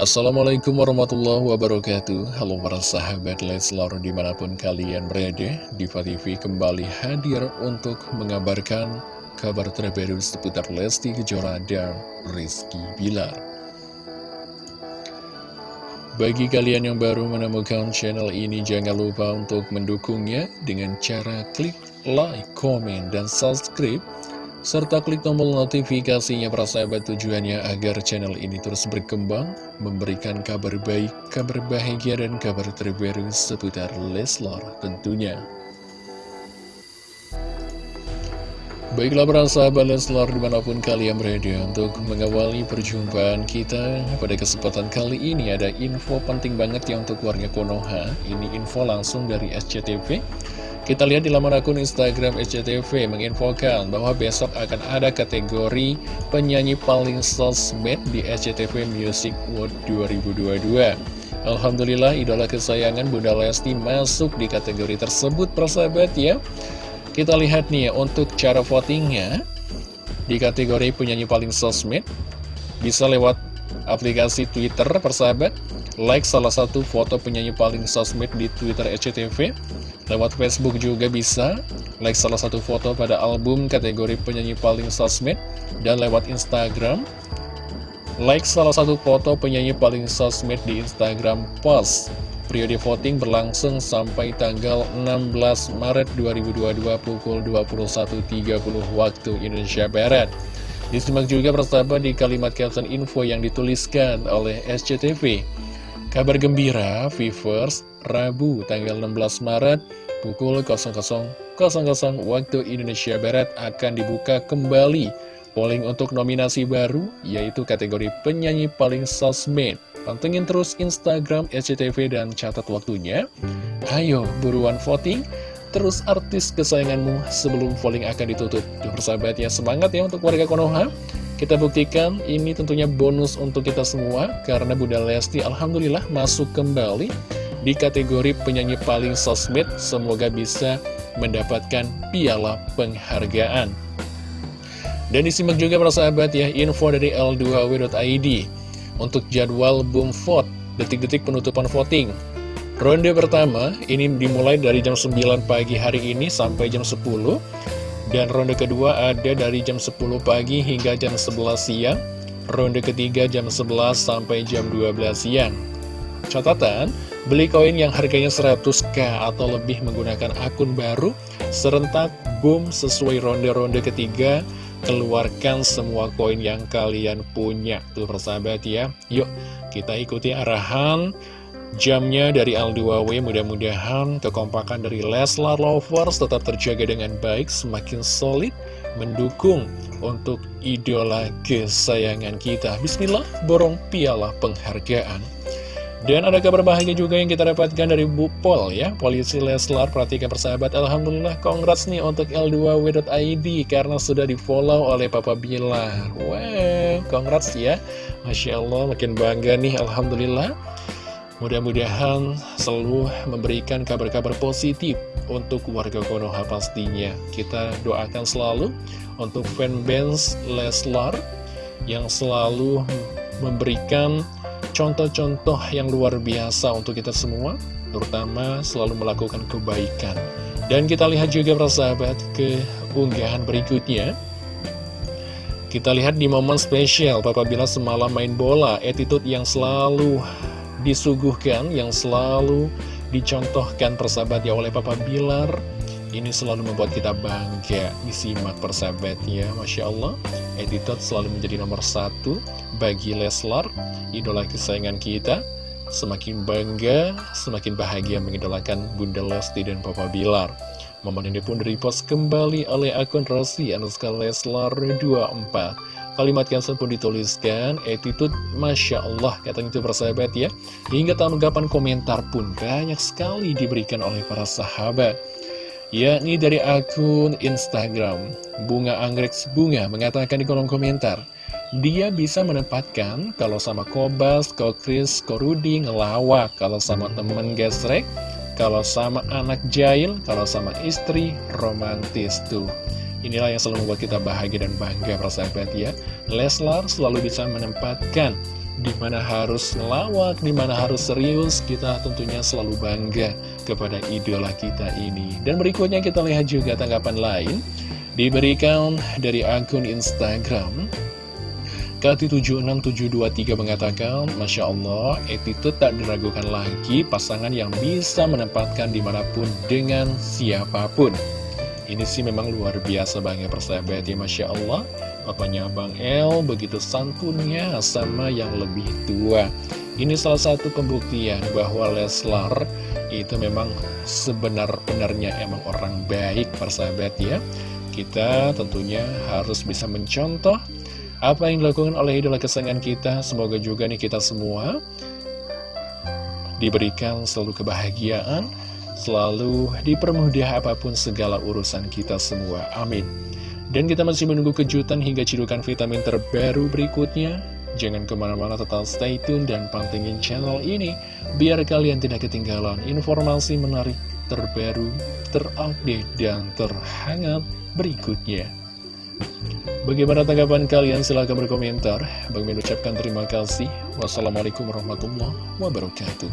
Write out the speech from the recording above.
Assalamualaikum warahmatullahi wabarakatuh. Halo para sahabat Leslar di mana pun kalian berada Diva TV kembali hadir untuk mengabarkan kabar terbaru seputar Lesti Kejora dan Rizky Bilar. Bagi kalian yang baru menemukan channel ini jangan lupa untuk mendukungnya dengan cara klik like, komen, dan subscribe serta klik tombol notifikasinya para sahabat tujuannya agar channel ini terus berkembang, memberikan kabar baik, kabar bahagia, dan kabar terbaru seputar Leslar tentunya. Baiklah para sahabat Leslar di mana pun kalian berada untuk mengawali perjumpaan kita pada kesempatan kali ini ada info penting banget ya untuk warga Konoha, ini info langsung dari SCTV. Kita lihat di laman akun Instagram SCTV menginfokan bahwa besok akan ada kategori penyanyi paling sosmed di SCTV Music World 2022. Alhamdulillah idola kesayangan Bunda Lesti masuk di kategori tersebut persahabat ya. Kita lihat nih ya, untuk cara votingnya di kategori penyanyi paling sosmed bisa lewat aplikasi Twitter persahabat like salah satu foto penyanyi paling sosmed di Twitter SCTV Lewat Facebook juga bisa like salah satu foto pada album kategori penyanyi paling sosmed dan lewat Instagram like salah satu foto penyanyi paling sosmed di Instagram post. Periode voting berlangsung sampai tanggal 16 Maret 2022 pukul 21.30 waktu Indonesia Barat. Disimak juga persahabat di kalimat caption info yang dituliskan oleh SCTV. Kabar gembira, Vivers, Rabu tanggal 16 Maret pukul 00.00 waktu Indonesia Barat akan dibuka kembali polling untuk nominasi baru yaitu kategori penyanyi paling sosmed. Pantengin terus Instagram SCTV dan catat waktunya. Ayo buruan voting terus artis kesayanganmu sebelum polling akan ditutup. Tuh persahabat ya, semangat ya untuk warga Konoha. Kita buktikan ini tentunya bonus untuk kita semua karena Bunda Lesti Alhamdulillah masuk kembali di kategori penyanyi paling sosmed. Semoga bisa mendapatkan piala penghargaan. Dan disimak juga para sahabat ya info dari L2W.id untuk jadwal boom vote detik-detik penutupan voting. Ronde pertama ini dimulai dari jam 9 pagi hari ini sampai jam 10 dan ronde kedua ada dari jam 10 pagi hingga jam 11 siang Ronde ketiga jam 11 sampai jam 12 siang Catatan, beli koin yang harganya 100k atau lebih menggunakan akun baru Serentak boom sesuai ronde-ronde ketiga Keluarkan semua koin yang kalian punya Tuh persahabat ya Yuk kita ikuti arahan Jamnya dari L2W mudah-mudahan kekompakan dari Leslar Lovers tetap terjaga dengan baik, semakin solid, mendukung untuk idola kesayangan kita. Bismillah, borong piala penghargaan. Dan ada kabar bahagia juga yang kita dapatkan dari Bu Pol ya. Polisi Leslar, perhatikan persahabat. Alhamdulillah, congrats nih untuk L2W.id Karena sudah di follow oleh Papa Bilar. Wow, congrats ya. Masya Allah, makin bangga nih Alhamdulillah. Mudah-mudahan selalu memberikan kabar-kabar positif untuk warga Konoha pastinya. Kita doakan selalu untuk fanbase Leslar yang selalu memberikan contoh-contoh yang luar biasa untuk kita semua, terutama selalu melakukan kebaikan. Dan kita lihat juga persahabat ke unggahan berikutnya. Kita lihat di momen spesial, Papa Bila semalam main bola, attitude yang selalu disuguhkan yang selalu dicontohkan persahabat ya oleh Papa Bilar ini selalu membuat kita bangga disimak persahabat ya Masya Allah Editot selalu menjadi nomor satu bagi Leslar idola kesayangan kita semakin bangga semakin bahagia mengidolakan Bunda Lesti dan Papa Bilar momen ini pun repost kembali oleh akun Rosi Anuska Leslar 24 Kalimat cancel pun dituliskan, attitude Masya Allah, katanya itu persahabat ya. Hingga tanggapan komentar pun banyak sekali diberikan oleh para sahabat. Yakni dari akun Instagram, Bunga Anggrek Bunga mengatakan di kolom komentar, dia bisa menempatkan kalau sama Kobas, Kokris, Korudi ngelawak, kalau sama temen gesrek, kalau sama anak jail, kalau sama istri romantis tuh. Inilah yang selalu membuat kita bahagia dan bangga persahabat ya Leslar selalu bisa menempatkan di mana harus ngelawak, di mana harus serius, kita tentunya selalu bangga kepada idola kita ini. Dan berikutnya kita lihat juga tanggapan lain, diberikan dari akun Instagram, Kati76723 mengatakan, Masya Allah, attitude tak diragukan lagi pasangan yang bisa menempatkan di mana pun dengan siapa pun. Ini sih memang luar biasa banget persahabat ya Masya Allah Papanya Bang El begitu santunnya sama yang lebih tua Ini salah satu pembuktian bahwa Leslar itu memang sebenar-benarnya emang orang baik persahabat ya Kita tentunya harus bisa mencontoh apa yang dilakukan oleh idola kesayangan kita Semoga juga nih kita semua diberikan selalu kebahagiaan selalu dipermudah apa pun segala urusan kita semua. Amin. Dan kita masih menunggu kejutan hingga cidukan vitamin terbaru berikutnya. Jangan ke mana-mana tetap stay tune dan pantengin channel ini Biar kalian tidak ketinggalan informasi menarik terbaru, terupdate, dan terhangat berikutnya Bagaimana tanggapan kalian? Silahkan berkomentar Bang mengucapkan terima kasih Wassalamualaikum warahmatullahi wabarakatuh